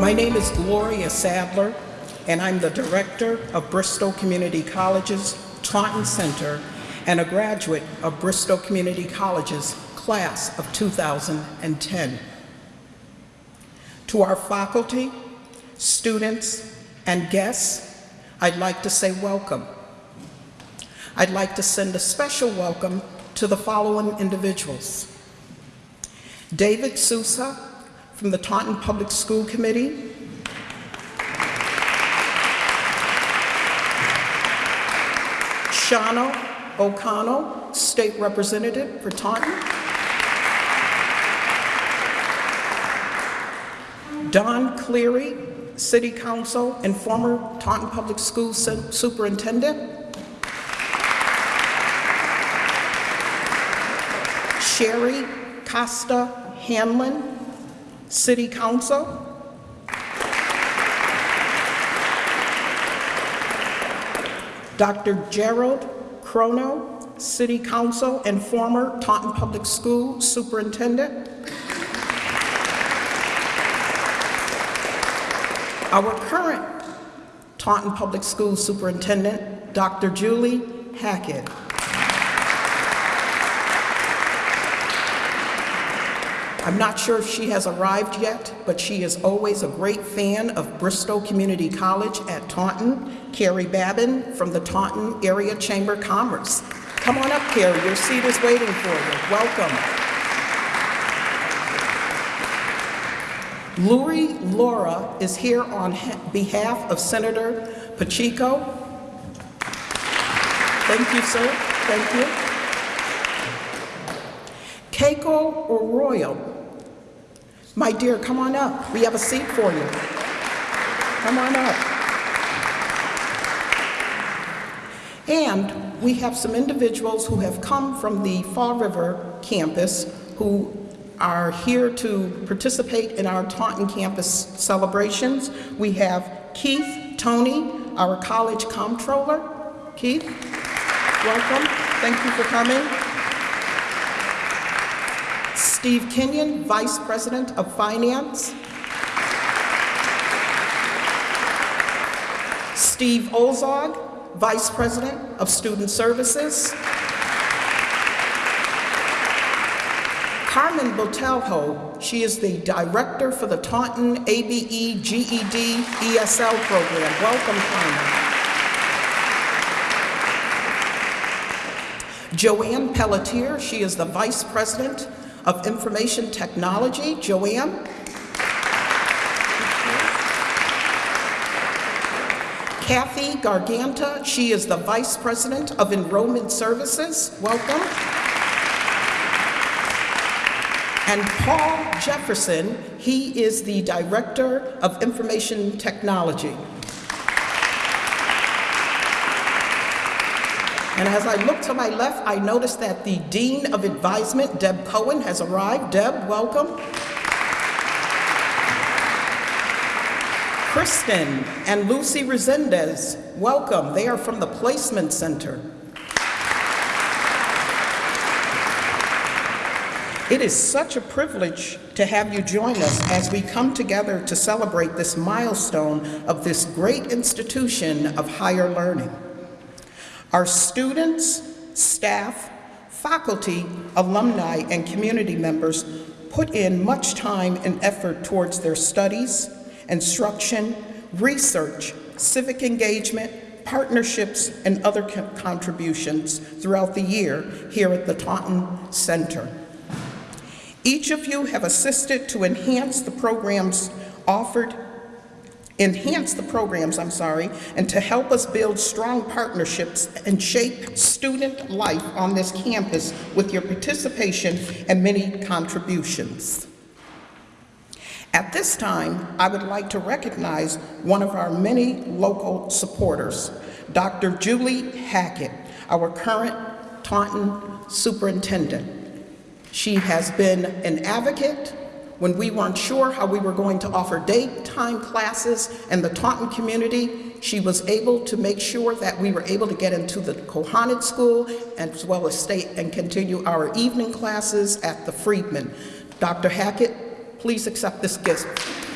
My name is Gloria Sadler, and I'm the director of Bristol Community College's Taunton Center and a graduate of Bristol Community College's class of 2010. To our faculty, students, and guests, I'd like to say welcome. I'd like to send a special welcome to the following individuals. David Sousa from the Taunton Public School Committee. Shaunna O'Connell, State Representative for Taunton. Don Cleary, City Council and former Taunton Public School Su- Superintendent. Sherry Costa Hanlon, City Council. Dr. Gerald Chrono, City Council and former Taunton Public School Superintendent. Our current Taunton Public School Superintendent, Dr. Julie Hackett. I'm not sure if she has arrived yet, but she is always a great fan of Bristol Community College at Taunton. Carrie Babin from the Taunton Area Chamber of Commerce. Come on up, Carrie. Your seat is waiting for you. Welcome. Lori Laura is here on behalf of Senator Pacheco. Thank you, sir. Thank you. Keiko Orrall? My dear, come on up. We have a seat for you. Come on up. And we have some individuals who have come from the Fall River campus who are here to participate in our Taunton campus celebrations. We have Keith Tony, our college comptroller. Keith, welcome. Thank you for coming. Steve Kenyon, Vice President of Finance. Steve Ozog, Vice President of Student Services. Carmen Botelho, she is the Director for the Taunton ABE GED ESL program. Welcome, Carmen. Joanne Pelletier, she is the Vice President of Information Technology. Joanne? Kathy Garganta, she is the Vice President of Enrollment Services. Welcome. And Paul Jefferson, he is the Director of Information Technology. And as I look to my left, I notice that the Dean of Advisement, Deb Cohen, has arrived. Deb, welcome. Kristen and Lucy Resendez, welcome. They are from the Placement Center. It is such a privilege to have you join us as we come together to celebrate this milestone of this great institution of higher learning. Our students, staff, faculty, alumni, and community members put in much time and effort towards their studies, instruction, research, civic engagement, partnerships, and other co- contributions throughout the year here at the Taunton Center. Each of you have assisted to enhance the programs offered enhance the programs, I'm sorry, and to help us build strong partnerships and shape student life on this campus with your participation and many contributions. At this time, I would like to recognize one of our many local supporters, Dr. Julie Hackett, our current Taunton superintendent. She has been an advocate when we weren't sure how we were going to offer daytime classes in the Taunton community. She was able to make sure that we were able to get into the Kohanet School as well as stay and continue our evening classes at the Friedman. Dr. Hackett, please accept this gift.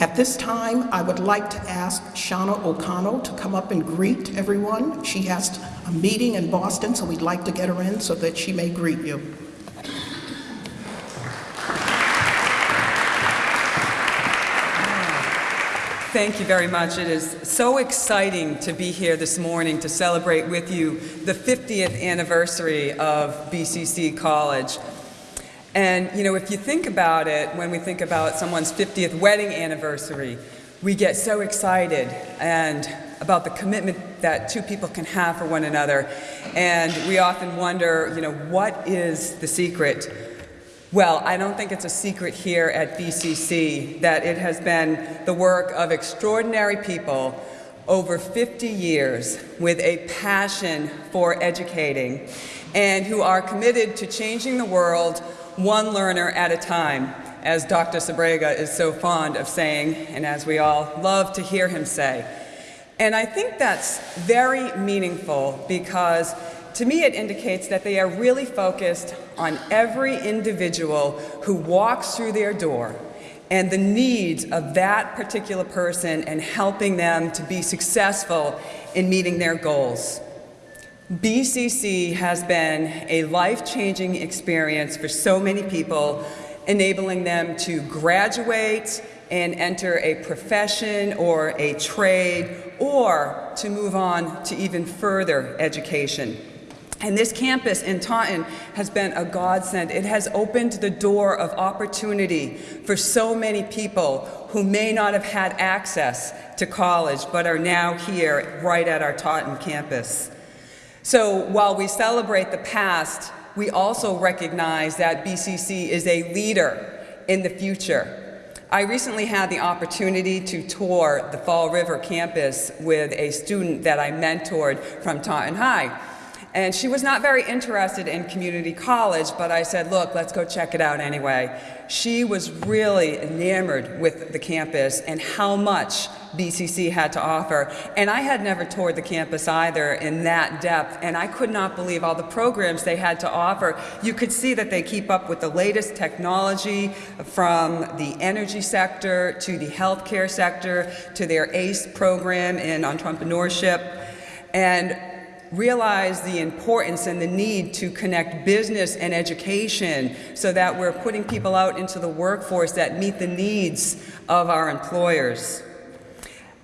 At this time, I would like to ask Shaunna O'Connell to come up and greet everyone. She has a meeting in Boston, so we'd like to get her in so that she may greet you. Thank you very much. It is so exciting to be here this morning to celebrate with you the 50th anniversary of BCC College. And, you know, if you think about it, when we think about someone's 50th wedding anniversary, we get so excited and about the commitment that two people can have for one another. And we often wonder, you know, what is the secret? Well, I don't think it's a secret here at BCC that it has been the work of extraordinary people over 50 years with a passion for educating and who are committed to changing the world one learner at a time, as Dr. Sbrega is so fond of saying, and as we all love to hear him say. And I think that's very meaningful because to me it indicates that they are really focused on every individual who walks through their door and the needs of that particular person and helping them to be successful in meeting their goals. BCC has been a life-changing experience for so many people, enabling them to graduate and enter a profession or a trade or to move on to even further education. And this campus in Taunton has been a godsend. It has opened the door of opportunity for so many people who may not have had access to college but are now here right at our Taunton campus. So while we celebrate the past, we also recognize that BCC is a leader in the future. I recently had the opportunity to tour the Fall River campus with a student that I mentored from Taunton High. And she was not very interested in community college, but I said, look, let's go check it out anyway. She was really enamored with the campus and how much BCC had to offer. And I had never toured the campus either in that depth, and I could not believe all the programs they had to offer. You could see that they keep up with the latest technology from the energy sector to the healthcare sector to their ACE program in entrepreneurship. And realize the importance and the need to connect business and education so that we're putting people out into the workforce that meet the needs of our employers.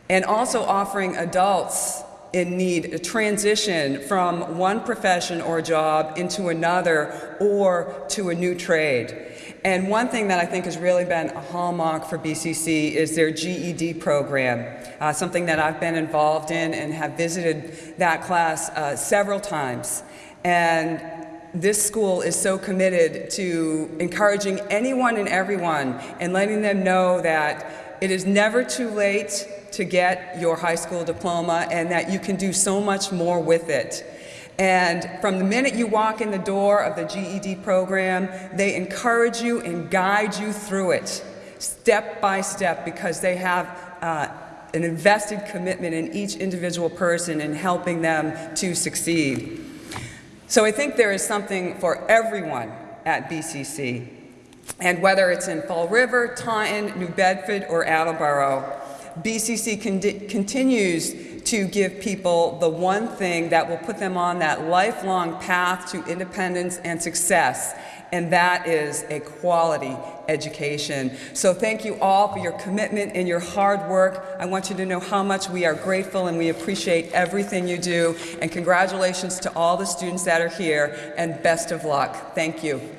And also offering adults in need a transition from one profession or job into another or to a new trade. And one thing that I think has really been a hallmark for BCC is their GED program, uh, something that I've been involved in and have visited that class uh, several times. And this school is so committed to encouraging anyone and everyone and letting them know that it is never too late to get your high school diploma and that you can do so much more with it. And from the minute you walk in the door of the GED program, they encourage you and guide you through it, step by step, because they have uh, an invested commitment in each individual person in helping them to succeed. So I think there is something for everyone at BCC. And whether it's in Fall River, Taunton, New Bedford, or Attleboro, BCC con continues to give people the one thing that will put them on that lifelong path to independence and success, and that is a quality education. So thank you all for your commitment and your hard work. I want you to know how much we are grateful and we appreciate everything you do. And congratulations to all the students that are here, and best of luck. Thank you.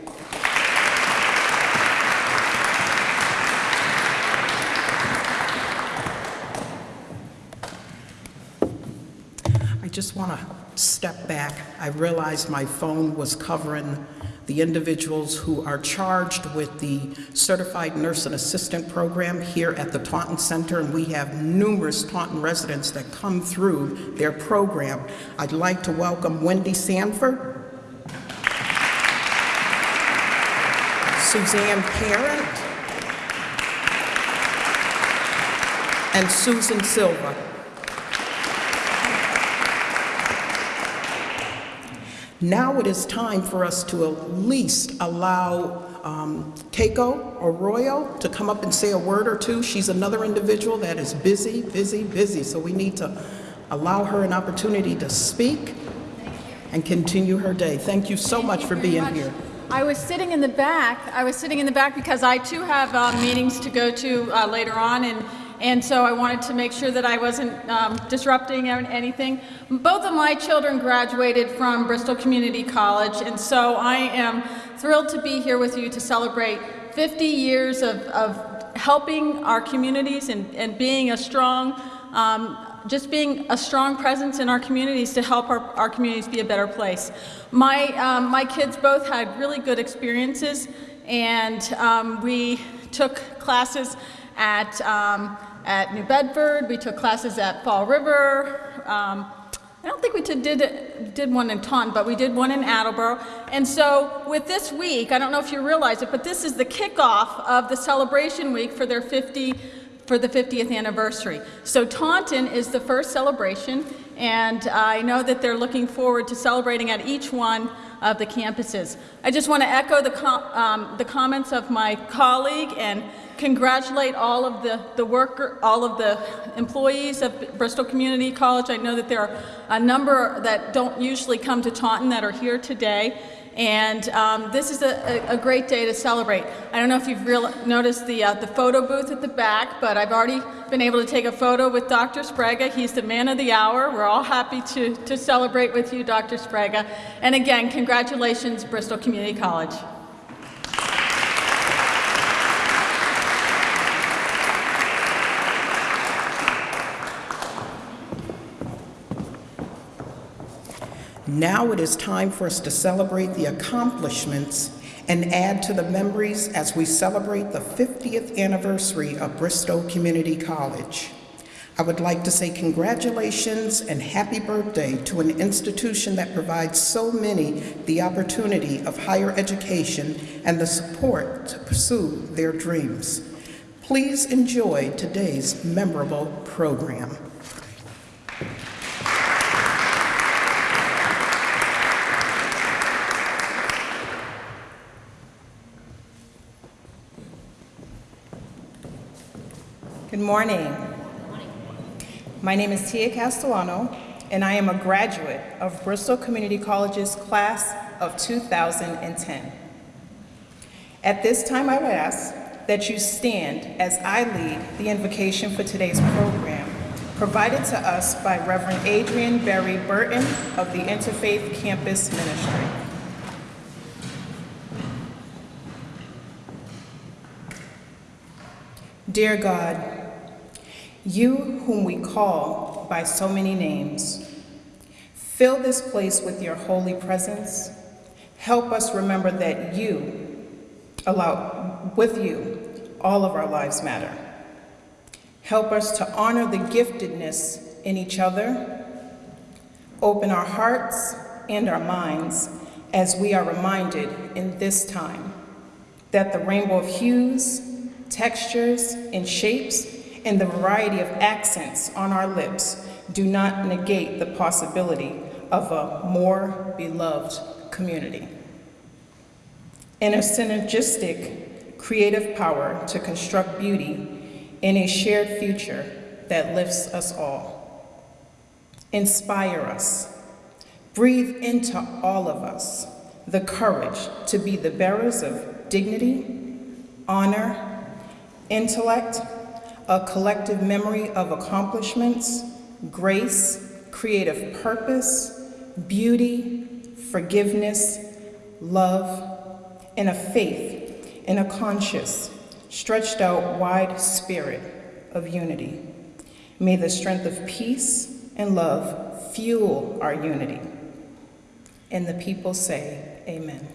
Just want to step back. I realized my phone was covering the individuals who are charged with the Certified Nurse and Assistant program here at the Taunton Center, and we have numerous Taunton residents that come through their program. I'd like to welcome Wendy Sanford, Suzanne Parent, and Susan Silva. Now it is time for us to at least allow um, Keiko Orrall to come up and say a word or two. She's another individual that is busy, busy, busy, so we need to allow her an opportunity to speak and continue her day. Thank you so much for being very here. I was sitting in the back. I was sitting in the back because I too have uh, meetings to go to uh, later on, and and so I wanted to make sure that I wasn't um, disrupting anything. Both of my children graduated from Bristol Community College, and so I am thrilled to be here with you to celebrate 50 years of, of helping our communities and, and being a strong um, just being a strong presence in our communities to help our, our communities be a better place. My, um, my kids both had really good experiences, and um, we took classes at, um, at New Bedford, we took classes at Fall River. Um, I don't think we did, did, one in Taunton, but we did one in Attleboro. And so with this week, I don't know if you realize it, but this is the kickoff of the celebration week for their 50 for the 50th anniversary. So Taunton is the first celebration, and I know that they're looking forward to celebrating at each one of the campuses. I just want to echo the, com- um, the comments of my colleague and congratulate all of the, the worker, all of the employees of Bristol Community College. I know that there are a number that don't usually come to Taunton that are here today. And um, this is a, a, great day to celebrate. I don't know if you've real, noticed the, uh, the photo booth at the back, but I've already been able to take a photo with Dr. Spraga. He's the man of the hour. We're all happy to, to celebrate with you, Dr. Spraga. And again, congratulations, Bristol Community College. Now it is time for us to celebrate the accomplishments and add to the memories as we celebrate the 50th anniversary of Bristol Community College. I would like to say congratulations and happy birthday to an institution that provides so many the opportunity of higher education and the support to pursue their dreams. Please enjoy today's memorable program. Good morning. My name is Tia Castellano, and I am a graduate of Bristol Community College's class of 2010. At this time, I would ask that you stand as I lead the invocation for today's program, provided to us by Reverend Adrian Berry Burton of the Interfaith Campus Ministry. Dear God, you whom we call by so many names, fill this place with your holy presence. Help us remember that you allow, with you, all of our lives matter. Help us to honor the giftedness in each other. Open our hearts and our minds as we are reminded in this time that the rainbow of hues, textures, and shapes, and the variety of accents on our lips do not negate the possibility of a more beloved community. And a synergistic creative power to construct beauty in a shared future that lifts us all. Inspire us. Breathe into all of us the courage to be the bearers of dignity, honor, intellect, a collective memory of accomplishments, grace, creative purpose, beauty, forgiveness, love, and a faith in a conscious, stretched out wide spirit of unity. May the strength of peace and love fuel our unity. And the people say, Amen.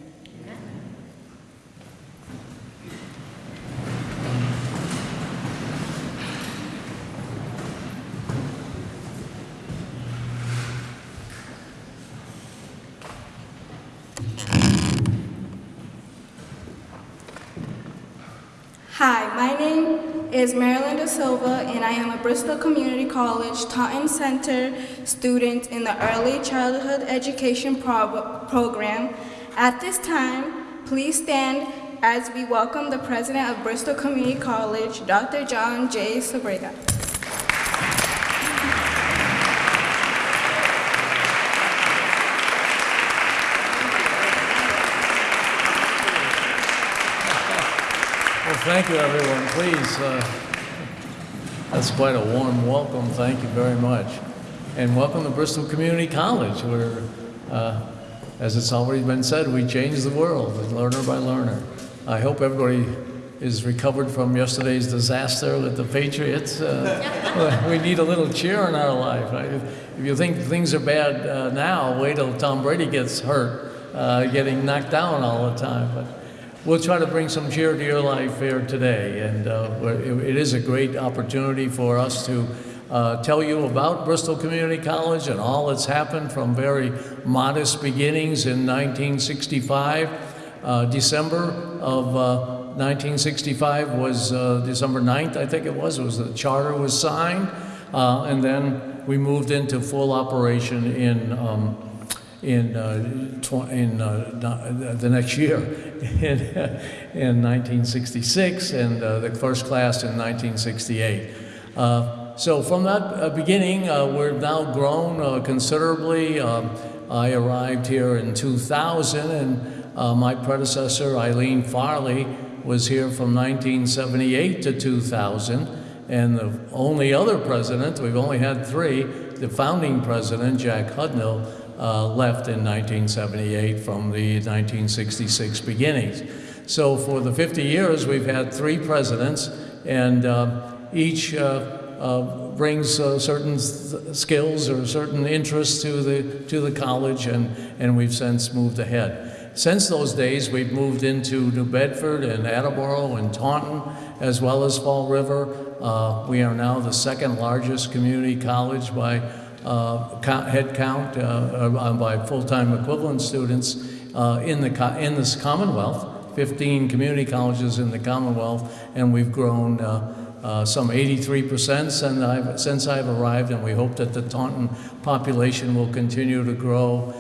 Hi, my name is Marilyn Da Silva, and I am a Bristol Community College Taunton Center student in the Early Childhood Education Prob- Program. At this time, please stand as we welcome the president of Bristol Community College, Dr. John J. Sbrega. Thank you, everyone. Please, uh, that's quite a warm welcome. Thank you very much. And welcome to Bristol Community College, where, uh, as it's already been said, we change the world, learner by learner. I hope everybody is recovered from yesterday's disaster with the Patriots. Uh, we need a little cheer in our life. I- If you think things are bad uh, now, wait till Tom Brady gets hurt, uh, getting knocked down all the time. But We'll try to bring some cheer to your life here today, and uh, it is a great opportunity for us to uh, tell you about Bristol Community College and all that's happened from very modest beginnings in 1965. Uh, December of uh, 1965 was uh, December 9th, I think it was, it was the charter was signed, uh, and then we moved into full operation in um, in, uh, in uh, the next year, in, in 1966, and uh, the first class in 1968. Uh, so from that uh, beginning, we're now grown considerably. Um, I arrived here in 2000, and my predecessor, Eileen Farley, was here from 1978 to 2000. And the only other president, we've only had three, the founding president, Jack Hudnall, uh, left in 1978 from the 1966 beginnings. So for the 50 years, we've had three presidents, and uh, each uh, brings uh, certain skills or certain interests to the, to the college, and, and we've since moved ahead. Since those days, we've moved into New Bedford and Attleboro and Taunton, as well as Fall River. Uh, we are now the second largest community college by uh, head count, uh, uh, by full-time equivalent students uh, in, the, in this Commonwealth. 15 community colleges in the Commonwealth, and we've grown uh, some 83% since I've, since I've arrived, and we hope that the Taunton population will continue to grow.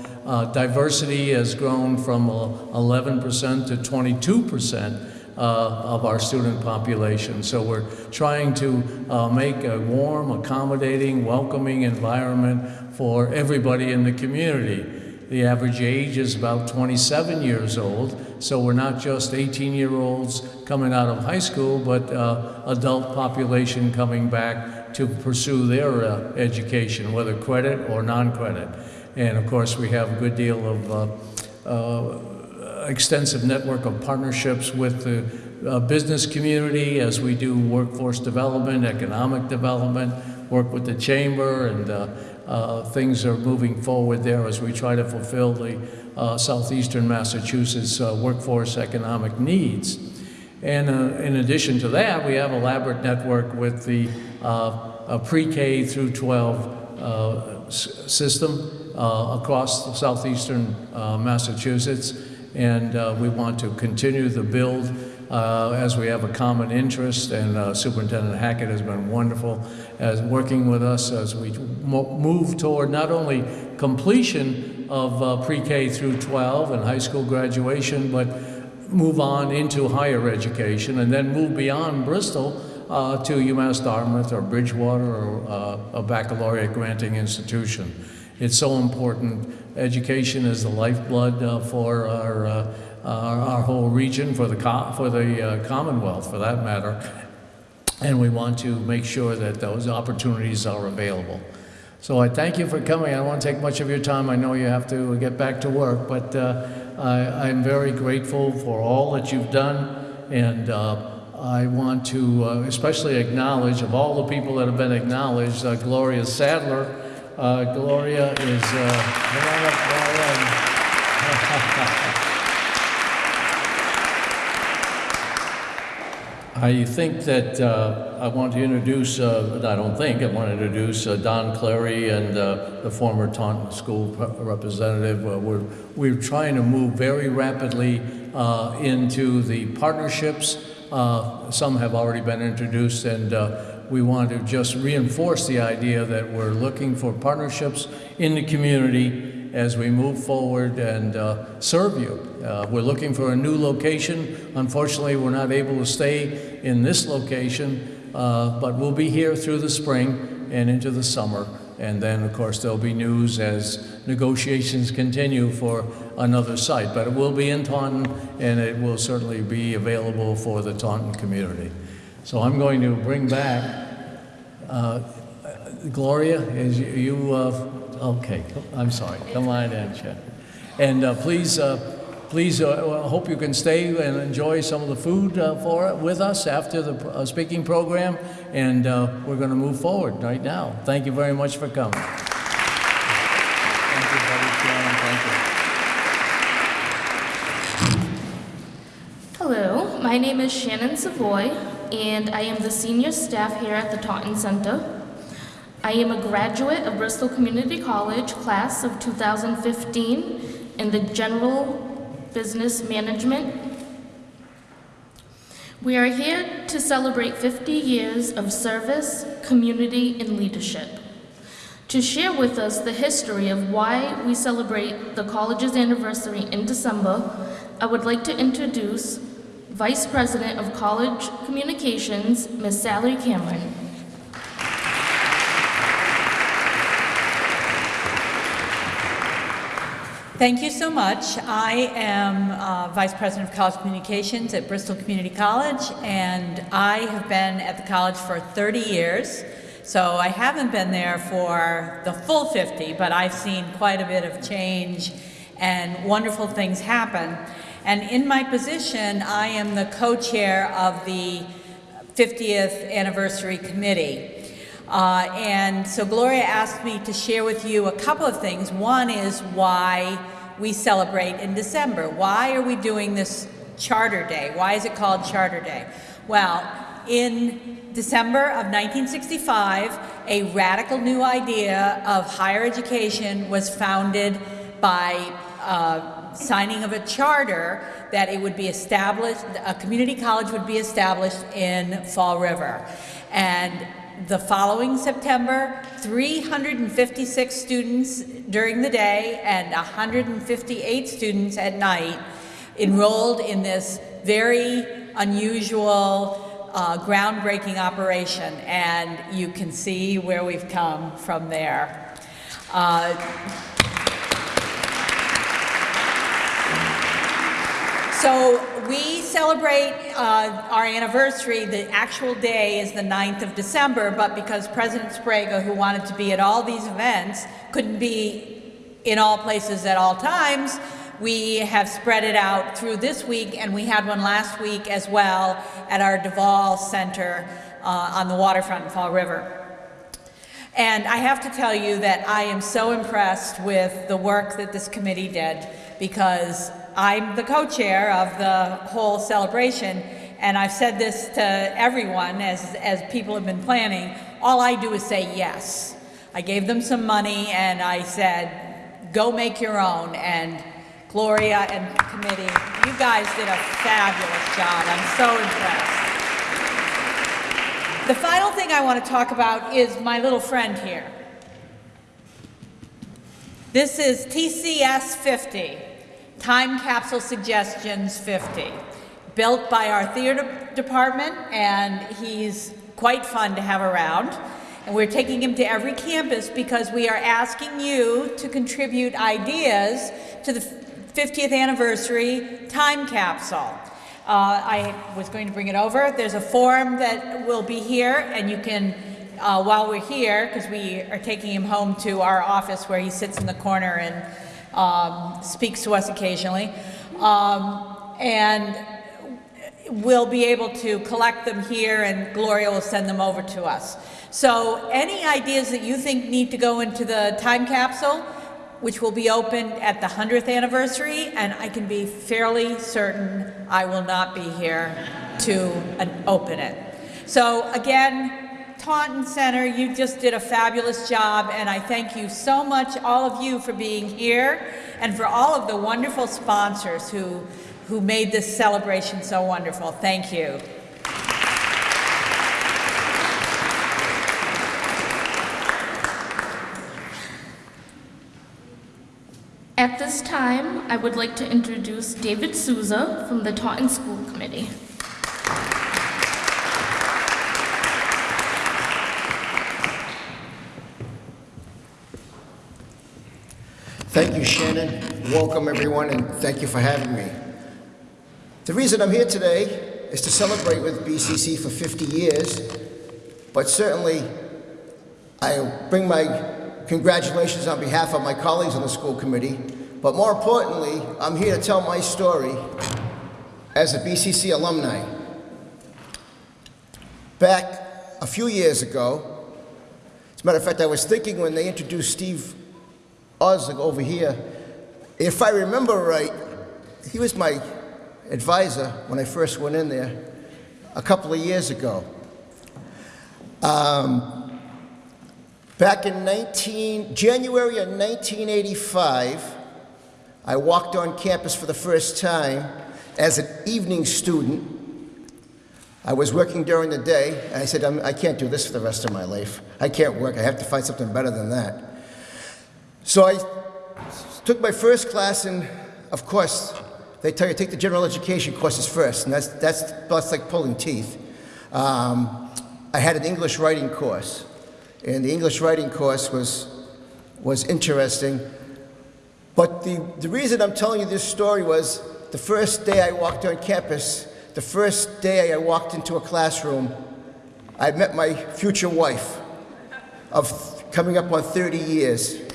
Diversity has grown from uh, 11% to 22% uh, of our student population. So we're trying to uh, make a warm, accommodating, welcoming environment for everybody in the community. The average age is about 27 years old, so we're not just 18-year-olds coming out of high school, but uh, adult population coming back to pursue their uh, education, whether credit or non-credit. And of course, we have a good deal of uh, uh, extensive network of partnerships with the uh, business community as we do workforce development, economic development, work with the chamber, and uh, uh, things are moving forward there as we try to fulfill the uh, southeastern Massachusetts uh, workforce economic needs. And in addition to that, we have a elaborate network with the pre-K through 12 uh, s- system across southeastern Massachusetts. And uh, we want to continue the build uh, as we have a common interest. And uh, Superintendent Hackett has been wonderful as working with us as we move toward not only completion of uh, pre-K through 12 and high school graduation, but move on into higher education and then move beyond Bristol uh, to UMass Dartmouth or Bridgewater or uh, a baccalaureate granting institution. It's so important. Education is the lifeblood uh, for our, uh, our, our whole region, for the, for the uh, Commonwealth for that matter. And we want to make sure that those opportunities are available. So I thank you for coming. I don't want to take much of your time. I know you have to get back to work, but uh, I, I'm very grateful for all that you've done. And uh, I want to uh, especially acknowledge, of all the people that have been acknowledged, uh, Gloria Sadler. Uh, Gloria is, uh. I think that uh, I want to introduce, uh, I don't think, I want to introduce uh, Don Clary and uh, the former Taunton School pre- representative. Uh, We're, we're trying to move very rapidly uh, into the partnerships. Some have already been introduced, and we want to just reinforce the idea that we're looking for partnerships in the community as we move forward and uh, serve you. Uh, We're looking for a new location. Unfortunately, we're not able to stay in this location, uh, but we'll be here through the spring and into the summer. And then, of course, there'll be news as negotiations continue for another site. But it will be in Taunton, and it will certainly be available for the Taunton community. So I'm going to bring back uh, Gloria, is you- you, uh, okay, I'm sorry, come on in, Chet. And uh, please, uh, please, uh, hope you can stay and enjoy some of the food uh, for, with us after the uh, speaking program, and uh, we're going to move forward right now. Thank you very much for coming. Thank you, Buddy Chairman, thank you. Hello, my name is Shannon Savoy, and I am the senior staff here at the Taunton Center. I am a graduate of Bristol Community College, class of 2015, in the General Business Management. We are here to celebrate 50 years of service, community, and leadership. To share with us the history of why we celebrate the college's anniversary in December, I would like to introduce Vice President of College Communications, Ms. Sally Cameron. Thank you so much. I am uh, Vice President of College Communications at Bristol Community College, and I have been at the college for 30 years. So I haven't been there for the full 50, but I've seen quite a bit of change and wonderful things happen. And in my position, I am the co-chair of the 50th Anniversary Committee. Uh, and so Gloria asked me to share with you a couple of things. One is why we celebrate in December. Why are we doing this Charter Day? Why is it called Charter Day? Well, in December of 1965, a radical new idea of higher education was founded by uh, signing of a charter that it would be established, a community college would be established in Fall River. And the following September, 356 students during the day and 158 students at night enrolled in this very unusual, uh, groundbreaking operation. And you can see where we've come from there. Uh, So we celebrate uh, our anniversary, the actual day is the 9th of December, but because President Sprague, who wanted to be at all these events, couldn't be in all places at all times, we have spread it out through this week, and we had one last week as well at our Duval Center uh, on the waterfront in Fall River. And I have to tell you that I am so impressed with the work that this committee did because I'm the co-chair of the whole celebration and I've said this to everyone as, as people have been planning. All I do is say yes. I gave them some money and I said, go make your own. And Gloria and committee, you guys did a fabulous job. I'm so impressed. The final thing I want to talk about is my little friend here. This is TCS 50, Time Capsule Suggestions 50, built by our theater department, and he's quite fun to have around. And we're taking him to every campus because we are asking you to contribute ideas to the 50th anniversary time capsule. Uh, I was going to bring it over. There's a form that will be here, and you can, uh, while we're here, because we are taking him home to our office where he sits in the corner and um, speaks to us occasionally, um, and we'll be able to collect them here, and Gloria will send them over to us. So any ideas that you think need to go into the time capsule, which will be opened at the 100th anniversary, and I can be fairly certain I will not be here to uh, open it. So again, Taunton Center, you just did a fabulous job, and I thank you so much, all of you, for being here, and for all of the wonderful sponsors who, who made this celebration so wonderful. Thank you. At this time, I would like to introduce David Souza from the Taunton School Committee. Thank you, Shannon. Welcome, everyone, and thank you for having me. The reason I'm here today is to celebrate with BCC for 50 years, but certainly I bring my congratulations on behalf of my colleagues on the school committee, but more importantly, I'm here to tell my story as a BCC alumni. Back a few years ago, as a matter of fact, I was thinking when they introduced Steve Osling over here, if I remember right, he was my advisor when I first went in there a couple of years ago. Um, back in 19, January of 1985, I walked on campus for the first time as an evening student. I was working during the day, I said, I'm, I can't do this for the rest of my life. I can't work. I have to find something better than that. So I took my first class, and of course, they tell you take the general education courses first, and that's, that's, that's like pulling teeth. Um, I had an English writing course, and the English writing course was, was interesting. But the, the reason I'm telling you this story was the first day I walked on campus, the first day I walked into a classroom, I met my future wife of coming up on 30 years.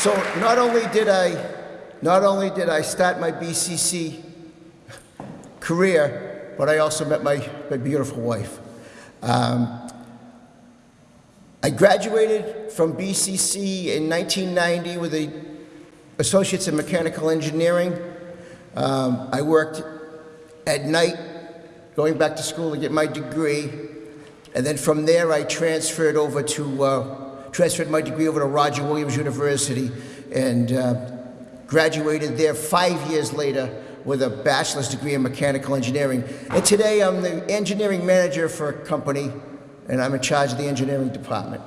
So not only did I, not only did I start my BCC career, but I also met my, my beautiful wife. Um, I graduated from BCC in 1990 with a associates in mechanical engineering. Um, I worked at night, going back to school to get my degree, and then from there I transferred over to uh, transferred my degree over to Roger Williams University and uh, graduated there five years later with a bachelor's degree in mechanical engineering. And today I'm the engineering manager for a company and I'm in charge of the engineering department.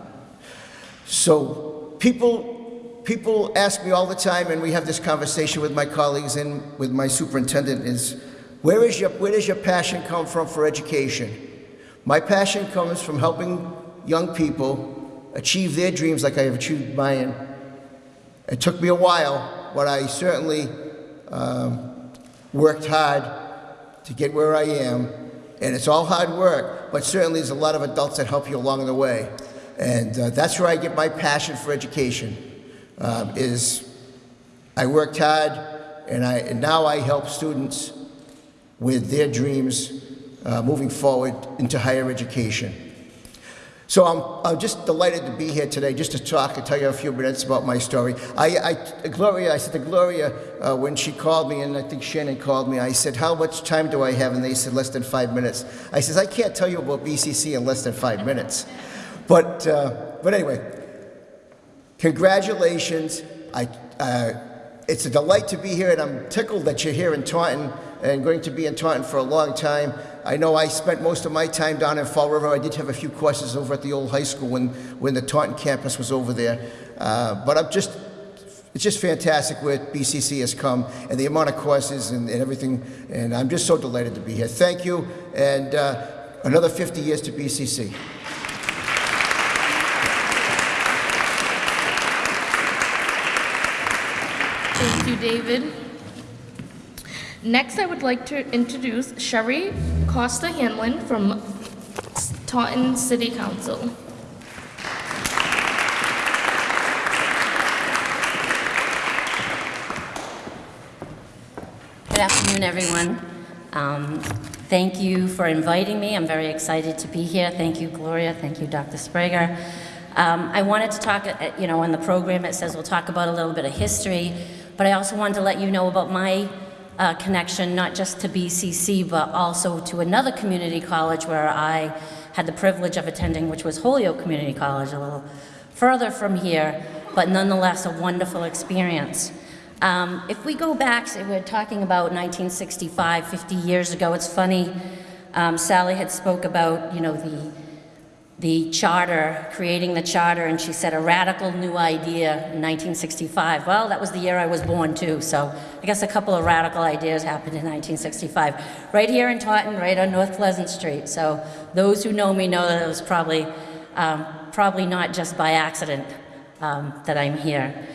So people, people ask me all the time and we have this conversation with my colleagues and with my superintendent is, where, is your, where does your passion come from for education? My passion comes from helping young people achieve their dreams like I have achieved mine. It took me a while, but I certainly um, worked hard to get where I am. And it's all hard work, but certainly there's a lot of adults that help you along the way. And uh, that's where I get my passion for education, um, is I worked hard, and, I, and now I help students with their dreams uh, moving forward into higher education. So I'm, I'm just delighted to be here today just to talk and tell you a few minutes about my story. I, I Gloria, I said to Gloria uh, when she called me, and I think Shannon called me, I said, how much time do I have? And they said, less than five minutes. I says, I can't tell you about BCC in less than five minutes. But, uh, but anyway, congratulations. I, uh, it's a delight to be here, and I'm tickled that you're here in Taunton and going to be in Taunton for a long time. I know I spent most of my time down in Fall River. I did have a few courses over at the old high school when, when the Taunton campus was over there. Uh, but I'm just, it's just fantastic where BCC has come and the amount of courses and, and everything. And I'm just so delighted to be here. Thank you. And uh, another 50 years to BCC. Thank you, David. Next, I would like to introduce Sherry Costa Hanlon from Taunton City Council. Good afternoon, everyone. Um, thank you for inviting me. I'm very excited to be here. Thank you, Gloria. Thank you, Dr. Sprager. Um, I wanted to talk, uh, you know, in the program it says we'll talk about a little bit of history, but I also wanted to let you know about my uh, connection, not just to BCC, but also to another community college where I had the privilege of attending, which was Holyoke Community College, a little further from here, but nonetheless a wonderful experience. Um, if we go back, we're talking about 1965, 50 years ago, it's funny, um, Sally had spoke about, you know, the the charter, creating the charter, and she said a radical new idea in 1965. Well, that was the year I was born too, so I guess a couple of radical ideas happened in 1965. Right here in Taunton, right on North Pleasant Street. So those who know me know that it was probably, um, probably not just by accident um, that I'm here.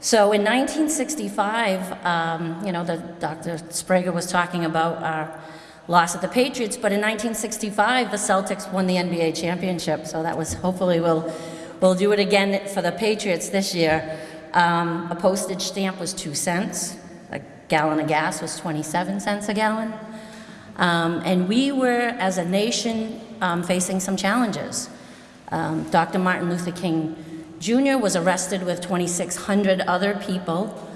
So in 1965, um, you know, the, Dr. Sbrega was talking about our loss at the Patriots, but in 1965, the Celtics won the NBA championship. So that was, hopefully we'll, we'll do it again for the Patriots this year. Um, a postage stamp was two cents. A gallon of gas was 27 cents a gallon. Um, and we were, as a nation, um, facing some challenges. Um, Dr. Martin Luther King Jr. was arrested with 2,600 other people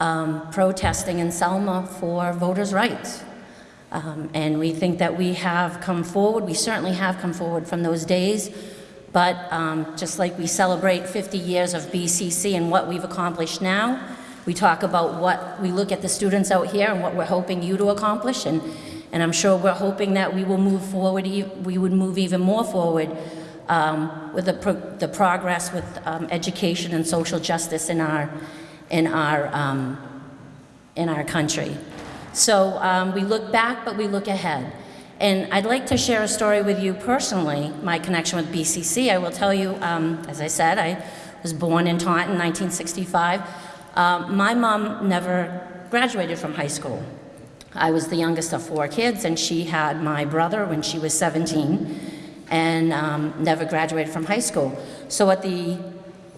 um, protesting in Selma for voters' rights. Um, and we think that we have come forward, we certainly have come forward from those days, but um, just like we celebrate 50 years of BCC and what we've accomplished now, we talk about what, we look at the students out here and what we're hoping you to accomplish, and, and I'm sure we're hoping that we will move forward, we would move even more forward um, with the, pro- the progress with um, education and social justice in our, in our, um, in our country. So um, we look back, but we look ahead. And I'd like to share a story with you personally, my connection with BCC. I will tell you, um, as I said, I was born in Taunton in 1965. Um, my mom never graduated from high school. I was the youngest of four kids, and she had my brother when she was 17 and um, never graduated from high school. So at the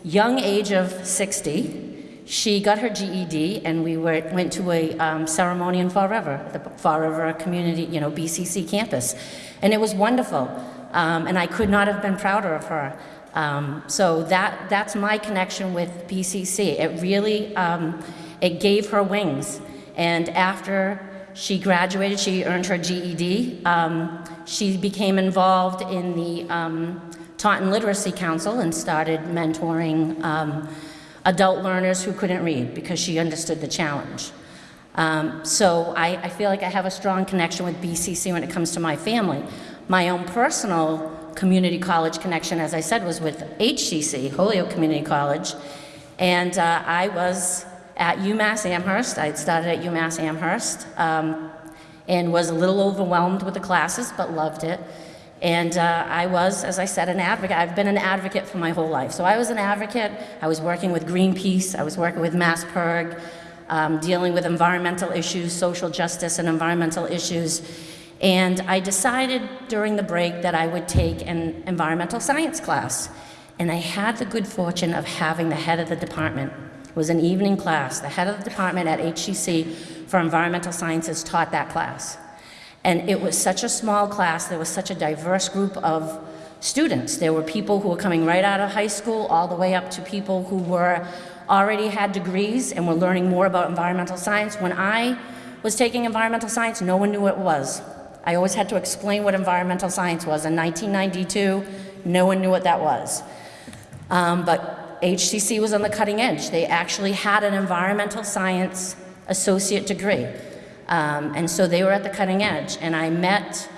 young age of 60, she got her GED, and we were, went to a um, ceremony in Fall River, the Fall River Community, you know, BCC campus. And it was wonderful. Um, and I could not have been prouder of her. Um, so that, that's my connection with BCC. It really, um, it gave her wings. And after she graduated, she earned her GED. Um, she became involved in the um, Taunton Literacy Council and started mentoring adult learners who couldn't read because she understood the challenge. Um, so I, I feel like I have a strong connection with BCC when it comes to my family. My own personal community college connection, as I said, was with HCC, Holyoke Community College. And uh, I was at UMass Amherst. I had started at UMass Amherst um, and was a little overwhelmed with the classes, but loved it. And uh, I was, as I said, an advocate. I've been an advocate for my whole life. So I was an advocate. I was working with Greenpeace. I was working with MassPIRG, um, dealing with environmental issues, social justice and environmental issues. And I decided during the break that I would take an environmental science class. And I had the good fortune of having the head of the department. It was an evening class. The head of the department at HCC for environmental sciences taught that class. And it was such a small class, there was such a diverse group of students. There were people who were coming right out of high school, all the way up to people who were already had degrees and were learning more about environmental science. When I was taking environmental science, no one knew what it was. I always had to explain what environmental science was. In 1992, no one knew what that was. Um, but HCC was on the cutting edge. They actually had an environmental science associate degree. Um, and so they were at the cutting edge. And I met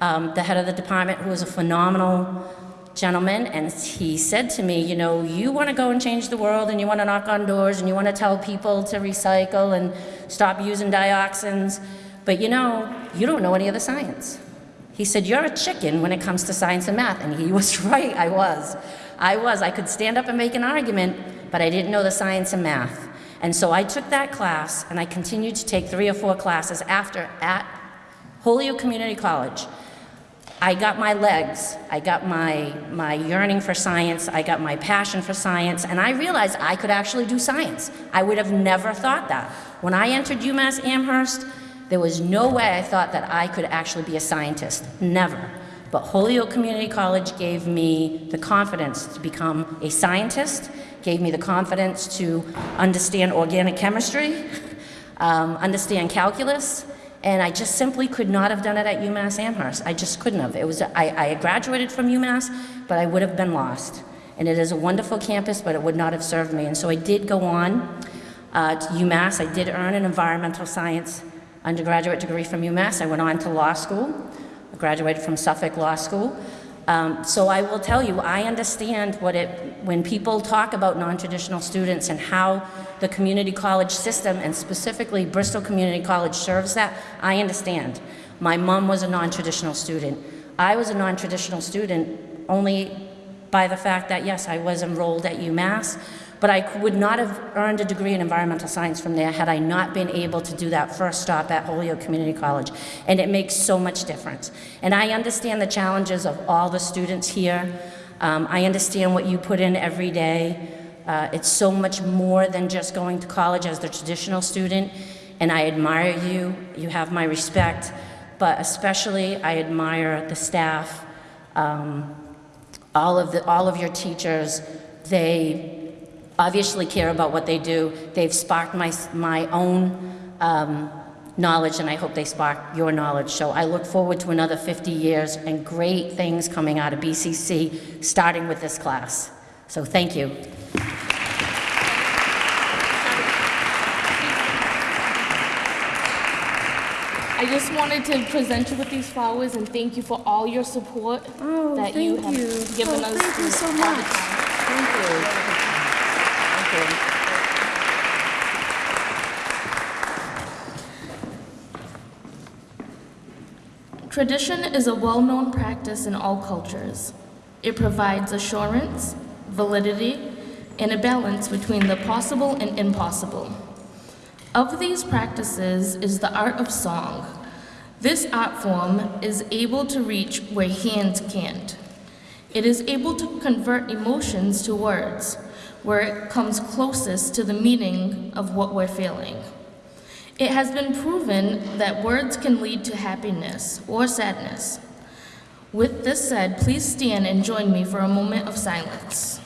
um, the head of the department, who was a phenomenal gentleman, and he said to me, You know, you want to go and change the world, and you want to knock on doors, and you want to tell people to recycle and stop using dioxins, but you know, you don't know any of the science. He said, You're a chicken when it comes to science and math. And he was right, I was. I was. I could stand up and make an argument, but I didn't know the science and math. And so I took that class and I continued to take three or four classes after at Holyoke Community College. I got my legs, I got my, my yearning for science, I got my passion for science, and I realized I could actually do science. I would have never thought that. When I entered UMass Amherst, there was no way I thought that I could actually be a scientist. Never. But Holyoke Community College gave me the confidence to become a scientist, gave me the confidence to understand organic chemistry, um, understand calculus, and I just simply could not have done it at UMass Amherst. I just couldn't have. It was, I, I graduated from UMass, but I would have been lost. And it is a wonderful campus, but it would not have served me. And so I did go on uh, to UMass. I did earn an environmental science undergraduate degree from UMass. I went on to law school. I graduated from Suffolk Law School. Um, So I will tell you, I understand what it, when people talk about non-traditional students and how the community college system, and specifically Bristol Community College serves that, I understand. My mom was a non-traditional student. I was a non-traditional student only by the fact that, yes, I was enrolled at UMass, but I would not have earned a degree in environmental science from there had I not been able to do that first stop at Holyoke Community College. And it makes so much difference. And I understand the challenges of all the students here. Um, I understand what you put in every day. Uh, it's so much more than just going to college as the traditional student. And I admire you. You have my respect. But especially, I admire the staff, um, all of the, all of your teachers. They obviously care about what they do. They've sparked my, my own um, knowledge, and I hope they spark your knowledge. So I look forward to another 50 years and great things coming out of BCC, starting with this class. So thank you. I just wanted to present you with these flowers and thank you for all your support Oh, that you have you. given Oh, us. thank you so much. time. Thank you. Tradition is a well-known practice in all cultures. It provides assurance, validity, and a balance between the possible and impossible. Of these practices is the art of song. This art form is able to reach where hands can't. It is able to convert emotions to words, where it comes closest to the meaning of what we're feeling. It has been proven that words can lead to happiness or sadness. With this said, please stand and join me for a moment of silence.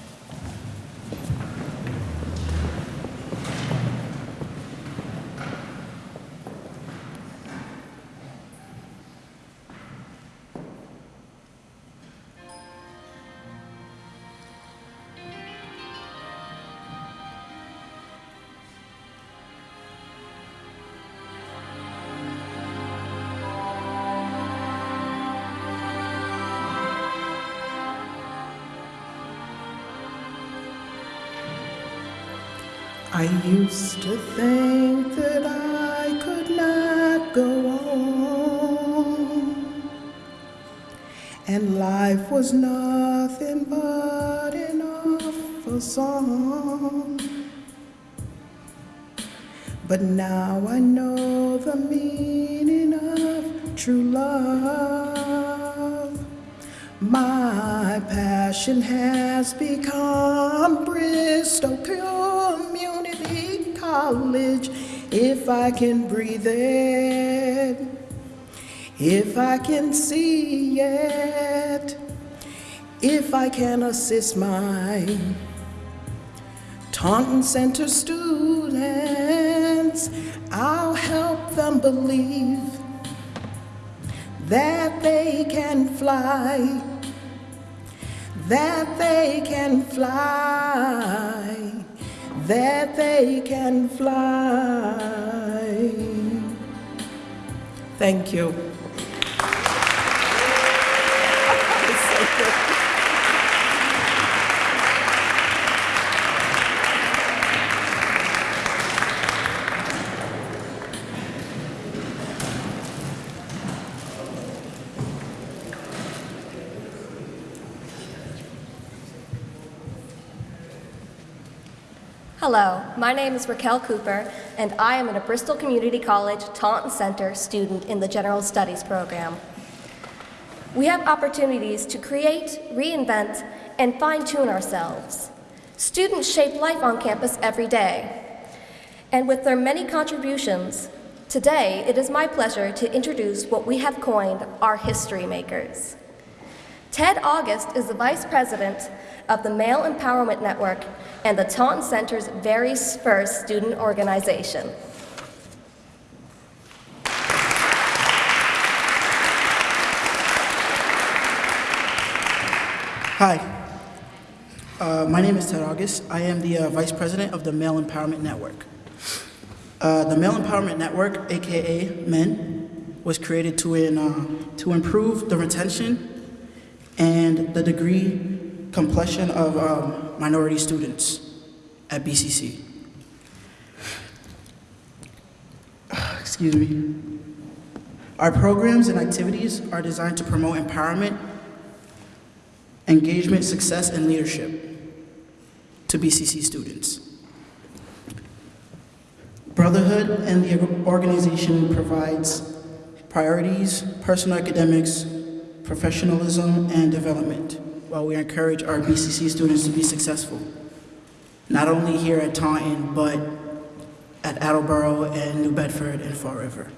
Was nothing but an awful song. But now I know the meaning of true love. My passion has become Bristol Community College. If I can breathe it, if I can see it, if I can assist my Taunton Center students, I'll help them believe that they can fly, that they can fly, that they can fly. Thank you. Hello, my name is Raquel Cooper, and I am a Bristol Community College Taunton Center student in the General Studies program. We have opportunities to create, reinvent, and fine-tune ourselves. Students shape life on campus every day. And with their many contributions, today it is my pleasure to introduce what we have coined our history makers. Ted August is the Vice President of the Male Empowerment Network and the Taunton Center's very first student organization. Hi, uh, my name is Ted August. I am the uh, Vice President of the Male Empowerment Network. Uh, the Male Empowerment Network, aka MEN, was created to, in, uh, to improve the retention and the degree completion of um, minority students at BCC. Excuse me. Our programs and activities are designed to promote empowerment, engagement, success, and leadership to BCC students. Brotherhood and the organization provides priorities, personal academics, professionalism, and development, while we encourage our BCC students to be successful, not only here at Taunton, but at Attleboro and New Bedford and Fall River.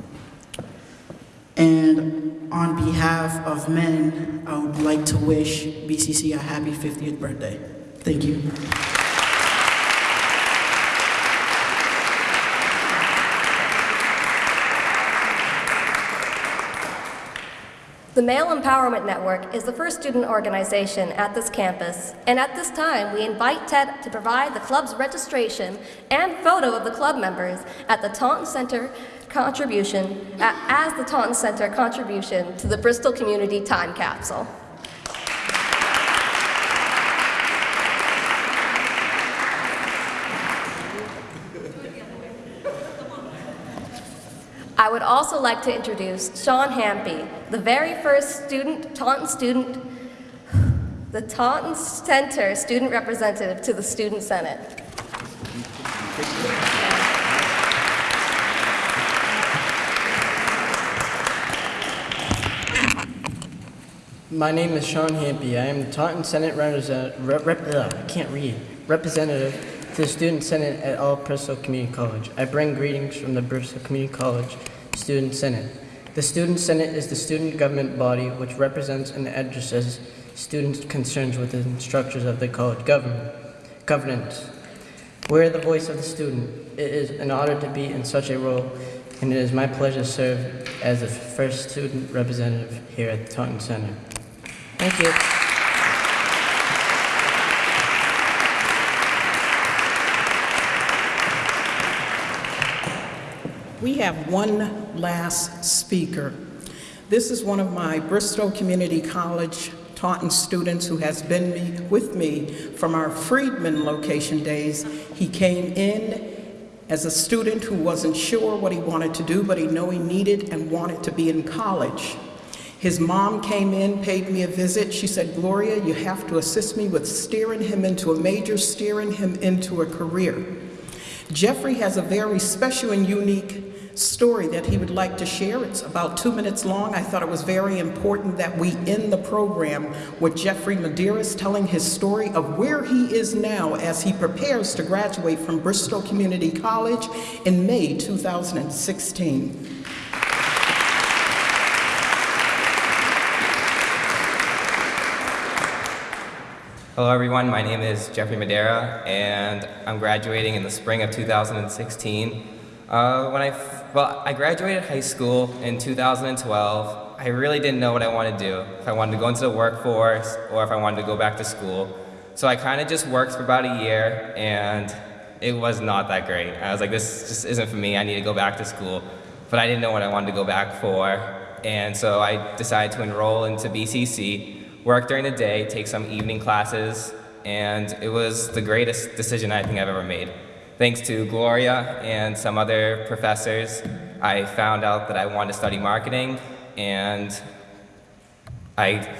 And on behalf of men, I would like to wish BCC a happy 50th birthday. Thank you. The Male Empowerment Network is the first student organization at this campus, and at this time, we invite Ted to provide the club's registration and photo of the club members at the Taunton Center contribution, as the Taunton Center contribution to the Bristol Community Time Capsule. Would also like to introduce Sean Hampy, the very first student, Taunton student, the Taunton Center student representative to the Student Senate. My name is Sean Hampy. I am the Taunton Senate representative, rep, I can't read, representative to the Student Senate at All Bristol Community College. I bring greetings from the Bristol Community College Student Senate. The Student Senate is the student government body which represents and addresses students' concerns within structures of the college government, governance. We're the voice of the student. It is an honor to be in such a role, and it is my pleasure to serve as the first student representative here at the Taunton Center. Thank you. We have one last speaker. This is one of my Bristol Community College Taunton students who has been me, with me from our Friedman location days. He came in as a student who wasn't sure what he wanted to do, but he knew he needed and wanted to be in college. His mom came in, paid me a visit. She said, Gloria, you have to assist me with steering him into a major, steering him into a career. Jeffrey has a very special and unique story that he would like to share. It's about two minutes long. I thought it was very important that we end the program with Jeffrey Medeiros telling his story of where he is now as he prepares to graduate from Bristol Community College in May 2016. Hello everyone, my name is Jeffrey Madera and I'm graduating in the spring of 2016. Uh, when I, well, I graduated high school in 2012. I really didn't know what I wanted to do, if I wanted to go into the workforce or if I wanted to go back to school. So I kind of just worked for about a year and it was not that great. I was like, this just isn't for me, I need to go back to school. But I didn't know what I wanted to go back for. And so I decided to enroll into BCC work during the day, take some evening classes, and it was the greatest decision I think I've ever made. Thanks to Gloria and some other professors, I found out that I wanted to study marketing, and I,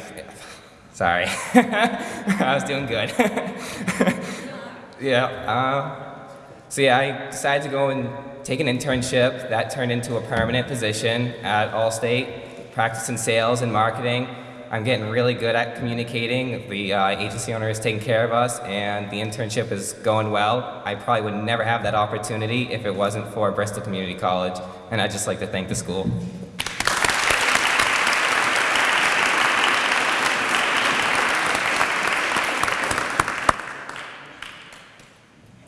sorry, I was doing good. yeah, uh, so yeah, I decided to go and take an internship that turned into a permanent position at Allstate, practicing sales and marketing, I'm getting really good at communicating. The uh, agency owner is taking care of us, and the internship is going well. I probably would never have that opportunity if it wasn't for Bristol Community College, and I'd just like to thank the school.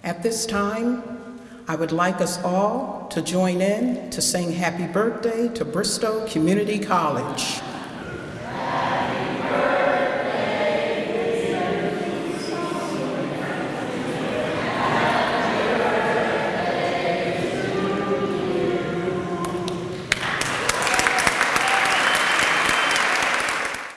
At this time, I would like us all to join in to sing happy birthday to Bristol Community College.